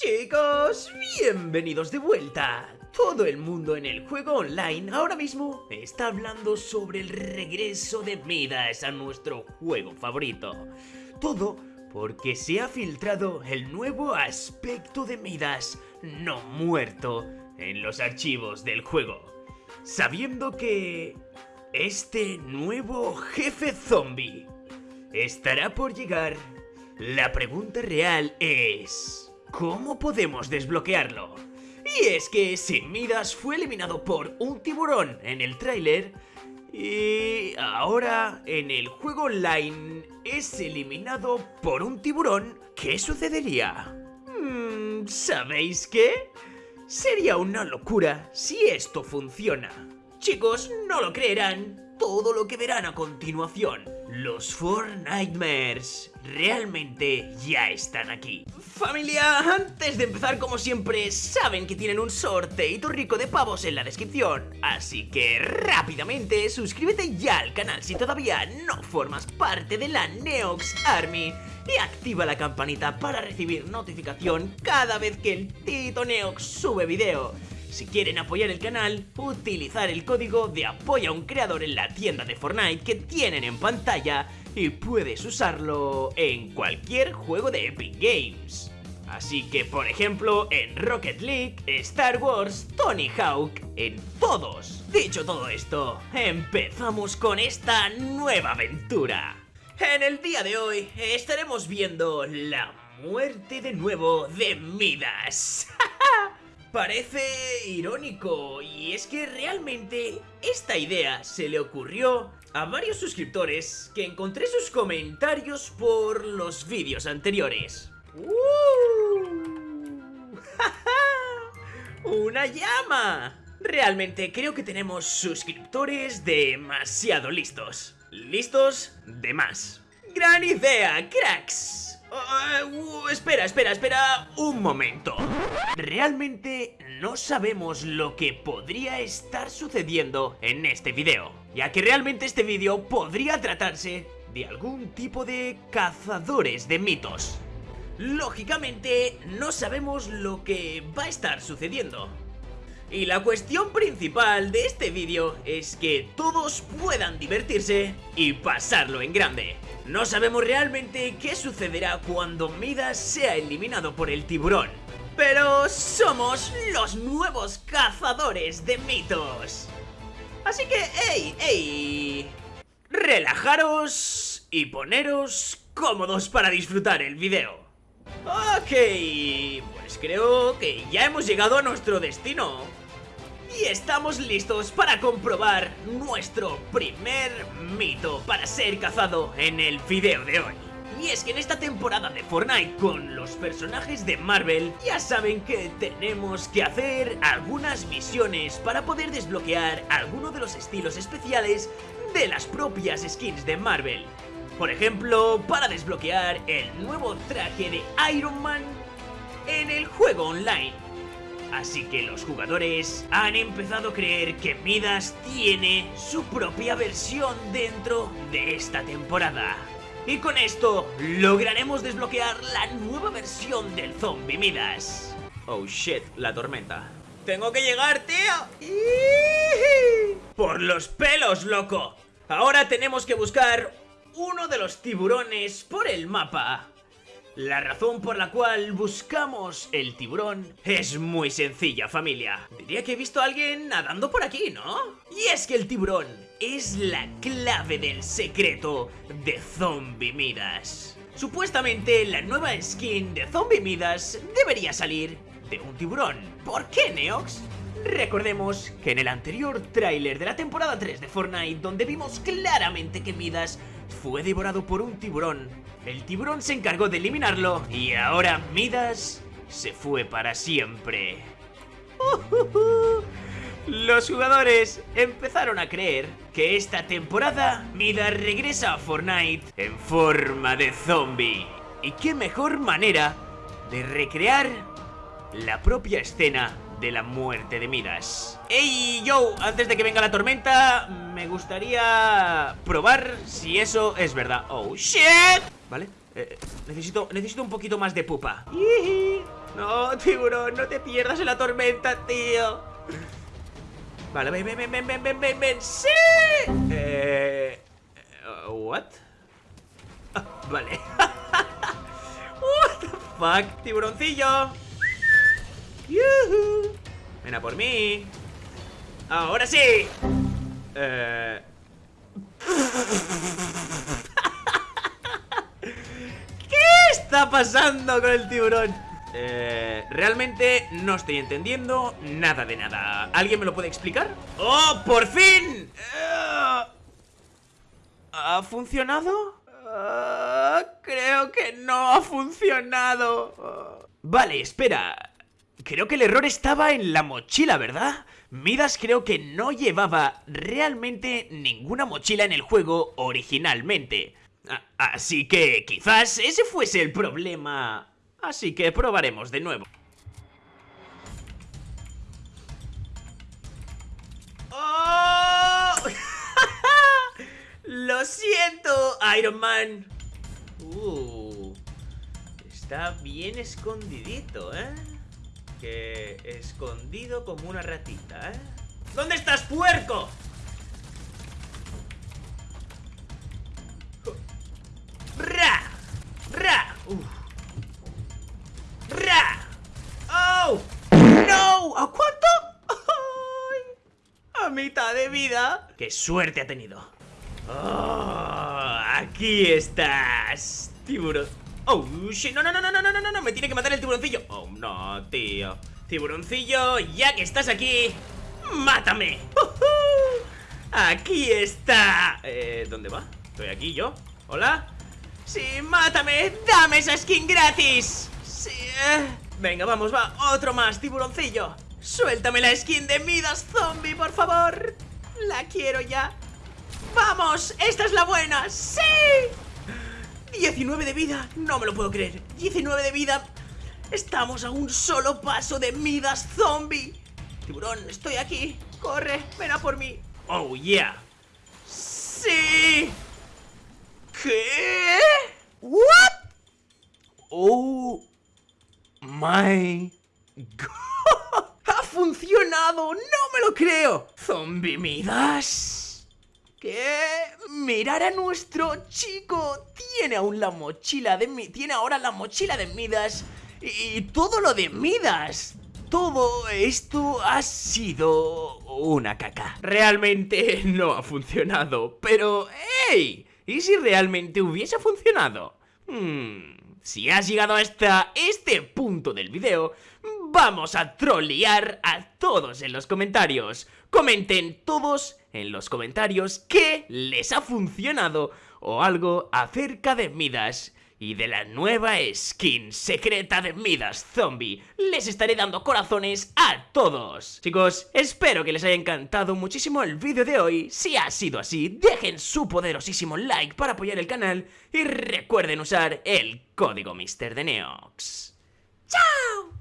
Chicos, bienvenidos de vuelta. Todo el mundo en el juego online ahora mismo está hablando sobre el regreso de Midas a nuestro juego favorito. Todo porque se ha filtrado el nuevo aspecto de Midas no muerto en los archivos del juego. Sabiendo que este nuevo jefe zombie estará por llegar, la pregunta real es... ¿Cómo podemos desbloquearlo? Y es que Sin Midas fue eliminado por un tiburón en el tráiler y ahora en el juego online es eliminado por un tiburón. ¿Qué sucedería? Hmm, ¿Sabéis qué? Sería una locura si esto funciona. Chicos, no lo creerán todo lo que verán a continuación. Los Four Nightmares realmente ya están aquí. Familia, antes de empezar como siempre, saben que tienen un sorteito rico de pavos en la descripción. Así que rápidamente suscríbete ya al canal si todavía no formas parte de la Neox Army. Y activa la campanita para recibir notificación cada vez que el Tito Neox sube video. Si quieren apoyar el canal, utilizar el código de apoya a un creador en la tienda de Fortnite que tienen en pantalla y puedes usarlo en cualquier juego de Epic Games. Así que, por ejemplo, en Rocket League, Star Wars, Tony Hawk, en todos. Dicho todo esto, empezamos con esta nueva aventura. En el día de hoy estaremos viendo la muerte de nuevo de Midas. Parece irónico y es que realmente esta idea se le ocurrió a varios suscriptores que encontré sus comentarios por los vídeos anteriores. ¡Uh! ¡Una llama! Realmente creo que tenemos suscriptores demasiado listos. Listos de más. ¡Gran idea, cracks! Uh, espera, espera, espera un momento. Realmente no sabemos lo que podría estar sucediendo en este video, ya que realmente este video podría tratarse de algún tipo de cazadores de mitos. Lógicamente, no sabemos lo que va a estar sucediendo. Y la cuestión principal de este vídeo es que todos puedan divertirse y pasarlo en grande. No sabemos realmente qué sucederá cuando Midas sea eliminado por el tiburón. Pero somos los nuevos cazadores de mitos. Así que, ¡ey, ey! Relajaros y poneros cómodos para disfrutar el video. Ok, creo que ya hemos llegado a nuestro destino. Y estamos listos para comprobar nuestro primer mito para ser cazado en el video de hoy. Y es que en esta temporada de Fortnite con los personajes de Marvel ya saben que tenemos que hacer algunas misiones para poder desbloquear alguno de los estilos especiales de las propias skins de Marvel. Por ejemplo, para desbloquear el nuevo traje de Iron Man en el juego online. Así que los jugadores han empezado a creer que Midas tiene su propia versión dentro de esta temporada. Y con esto lograremos desbloquear la nueva versión del zombie Midas. Oh shit, la tormenta. ¡Tengo que llegar, tío! ¡Por los pelos, loco! Ahora tenemos que buscar uno de los tiburones por el mapa. La razón por la cual buscamos el tiburón es muy sencilla, familia. Diría que he visto a alguien nadando por aquí, ¿no? Y es que el tiburón es la clave del secreto de Zombie Midas. Supuestamente la nueva skin de Zombie Midas debería salir de un tiburón. ¿Por qué, Neox? Recordemos que en el anterior tráiler de la temporada 3 de Fortnite, donde vimos claramente que Midas fue devorado por un tiburón, el tiburón se encargó de eliminarlo y ahora Midas se fue para siempre. Los jugadores empezaron a creer que esta temporada Midas regresa a Fortnite en forma de zombie. ¿Y qué mejor manera de recrear la propia escena de la muerte de Midas ¡Ey, yo! Antes de que venga la tormenta, me gustaría probar si eso es verdad ¡Oh, shit! Vale, eh, necesito, necesito un poquito más de pupa No, tiburón, no te pierdas en la tormenta, tío Vale, ven, ven, ven, ven, ven, ven, ven, ¡Sí! Eh... eh ¿What? Ah, vale What the fuck, tiburoncillo ¡Yuhu! Ven a por mí. ¡Ahora sí! Eh... ¿Qué está pasando con el tiburón? Eh, realmente no estoy entendiendo nada de nada. ¿Alguien me lo puede explicar? ¡Oh, por fin! Eh, ¿Ha funcionado? Eh, creo que no ha funcionado. Vale, espera. Creo que el error estaba en la mochila, ¿verdad? Midas creo que no llevaba realmente ninguna mochila en el juego originalmente. Así que quizás ese fuese el problema. Así que probaremos de nuevo. ¡Oh! ¡Lo siento, Iron Man! Uh, está bien escondidito, ¿eh? Que escondido como una ratita, ¿eh? ¿Dónde estás, puerco? ¡Ra! ¡Ra! ¡Ra! ¡Oh! ¡No! ¿A cuánto? A mitad de vida ¡Qué suerte ha tenido! ¡Oh! ¡Aquí estás! Tiburón ¡Oh, shit! No, no, no, no, no, no, no, no Me tiene que matar el tiburoncillo ¡Oh, no, tío! Tiburoncillo, ya que estás aquí ¡Mátame! ¡Aquí está! Eh, ¿dónde va? ¿Estoy aquí yo? ¿Hola? ¡Sí, mátame! ¡Dame esa skin gratis! ¡Sí! Eh. Venga, vamos, va, otro más, tiburoncillo Suéltame la skin de Midas Zombie, por favor La quiero ya ¡Vamos! ¡Esta es la buena! ¡Sí! 19 de vida, no me lo puedo creer 19 de vida Estamos a un solo paso de Midas Zombie Tiburón, estoy aquí Corre, ven a por mí Oh, yeah ¡Sí! ¿Qué? ¿What? Oh my god ¡Ha funcionado! ¡No me lo creo! ¡Zombie Midas! ¿Qué? Mirar a nuestro chico Tiene aún la mochila de mi... Tiene ahora la mochila de Midas Y todo lo de Midas todo esto ha sido una caca. Realmente no ha funcionado, pero ¡hey! ¿Y si realmente hubiese funcionado? Hmm, si has llegado hasta este punto del video, vamos a trolear a todos en los comentarios. Comenten todos en los comentarios qué les ha funcionado o algo acerca de Midas y de la nueva skin secreta de Midas Zombie. Les estaré dando corazones a todos. Chicos, espero que les haya encantado muchísimo el vídeo de hoy. Si ha sido así, dejen su poderosísimo like para apoyar el canal y recuerden usar el código Mister de Neox. ¡Chao!